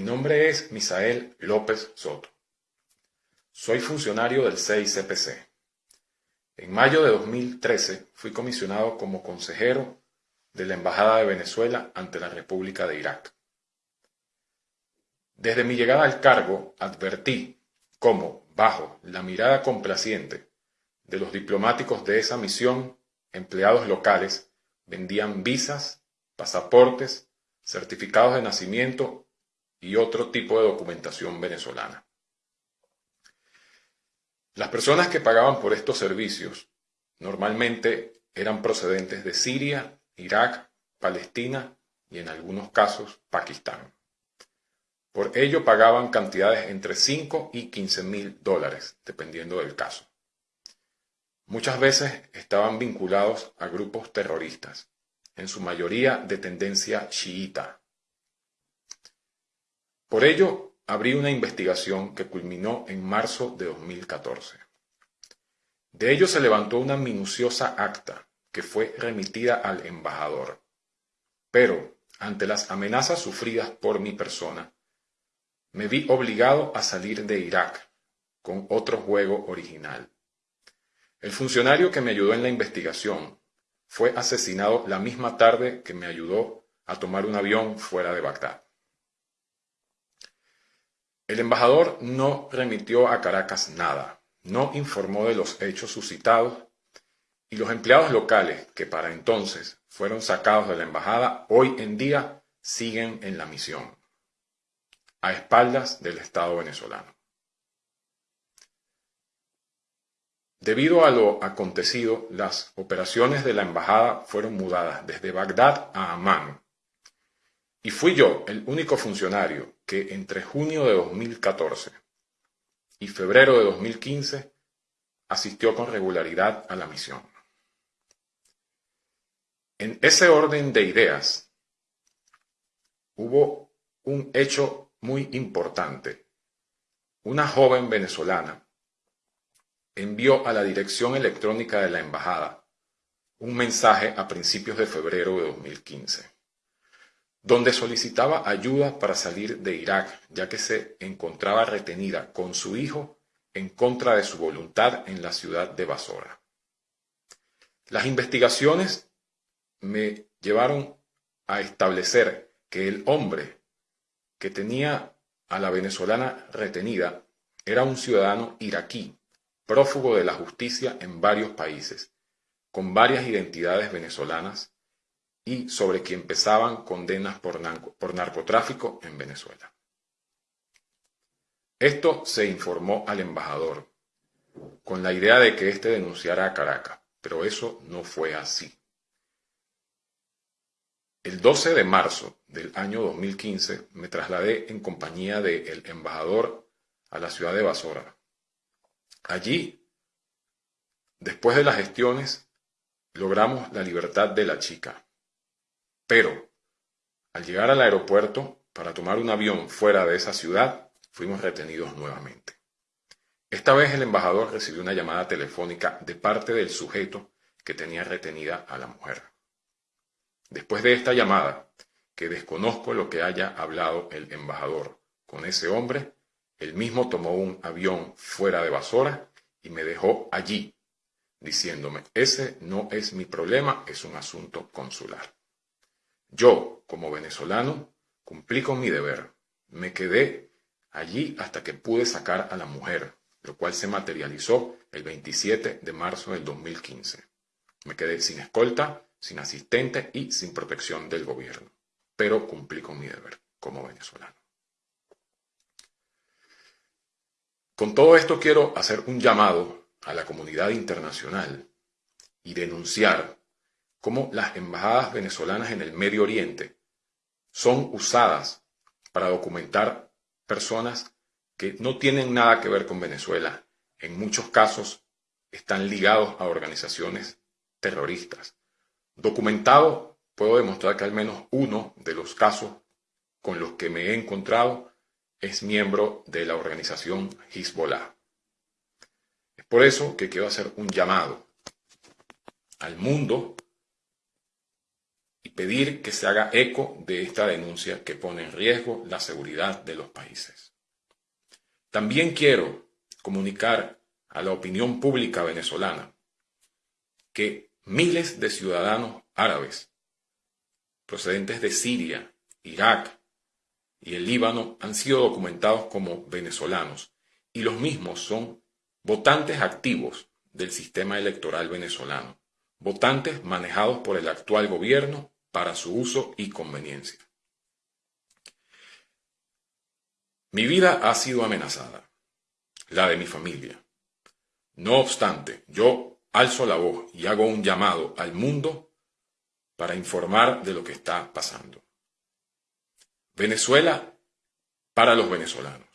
Mi nombre es Misael López Soto. Soy funcionario del CICPC. En mayo de 2013 fui comisionado como consejero de la Embajada de Venezuela ante la República de Irak. Desde mi llegada al cargo advertí cómo, bajo la mirada complaciente de los diplomáticos de esa misión, empleados locales vendían visas, pasaportes, certificados de nacimiento y otro tipo de documentación venezolana. Las personas que pagaban por estos servicios normalmente eran procedentes de Siria, Irak, Palestina y en algunos casos Pakistán. Por ello pagaban cantidades entre 5 y 15 mil dólares, dependiendo del caso. Muchas veces estaban vinculados a grupos terroristas, en su mayoría de tendencia chiita. Por ello, abrí una investigación que culminó en marzo de 2014. De ello se levantó una minuciosa acta que fue remitida al embajador. Pero, ante las amenazas sufridas por mi persona, me vi obligado a salir de Irak con otro juego original. El funcionario que me ayudó en la investigación fue asesinado la misma tarde que me ayudó a tomar un avión fuera de Bagdad. El embajador no remitió a Caracas nada, no informó de los hechos suscitados y los empleados locales que para entonces fueron sacados de la embajada hoy en día siguen en la misión, a espaldas del Estado venezolano. Debido a lo acontecido, las operaciones de la embajada fueron mudadas desde Bagdad a Amán. Y fui yo el único funcionario que entre junio de 2014 y febrero de 2015 asistió con regularidad a la misión. En ese orden de ideas, hubo un hecho muy importante. Una joven venezolana envió a la dirección electrónica de la embajada un mensaje a principios de febrero de 2015, donde solicitaba ayuda para salir de Irak, ya que se encontraba retenida con su hijo en contra de su voluntad en la ciudad de Basora. Las investigaciones me llevaron a establecer que el hombre que tenía a la venezolana retenida era un ciudadano iraquí prófugo de la justicia en varios países, con varias identidades venezolanas y sobre quien pesaban condenas por, por narcotráfico en Venezuela. Esto se informó al embajador, con la idea de que éste denunciara a Caracas, pero eso no fue así. El 12 de marzo del año 2015 me trasladé en compañía del embajador a la ciudad de Basora, Allí, después de las gestiones, logramos la libertad de la chica. Pero, al llegar al aeropuerto para tomar un avión fuera de esa ciudad, fuimos retenidos nuevamente. Esta vez el embajador recibió una llamada telefónica de parte del sujeto que tenía retenida a la mujer. Después de esta llamada, que desconozco lo que haya hablado el embajador con ese hombre, él mismo tomó un avión fuera de Basora y me dejó allí, diciéndome, ese no es mi problema, es un asunto consular. Yo, como venezolano, cumplí con mi deber. Me quedé allí hasta que pude sacar a la mujer, lo cual se materializó el 27 de marzo del 2015. Me quedé sin escolta, sin asistente y sin protección del gobierno, pero cumplí con mi deber como venezolano. Con todo esto quiero hacer un llamado a la comunidad internacional y denunciar cómo las embajadas venezolanas en el Medio Oriente son usadas para documentar personas que no tienen nada que ver con Venezuela. En muchos casos están ligados a organizaciones terroristas. Documentado, puedo demostrar que al menos uno de los casos con los que me he encontrado es miembro de la organización Hezbollah. Es por eso que quiero hacer un llamado al mundo pedir que se haga eco de esta denuncia que pone en riesgo la seguridad de los países. También quiero comunicar a la opinión pública venezolana que miles de ciudadanos árabes procedentes de Siria, Irak y el Líbano han sido documentados como venezolanos y los mismos son votantes activos del sistema electoral venezolano, votantes manejados por el actual gobierno para su uso y conveniencia. Mi vida ha sido amenazada, la de mi familia. No obstante, yo alzo la voz y hago un llamado al mundo para informar de lo que está pasando. Venezuela para los venezolanos.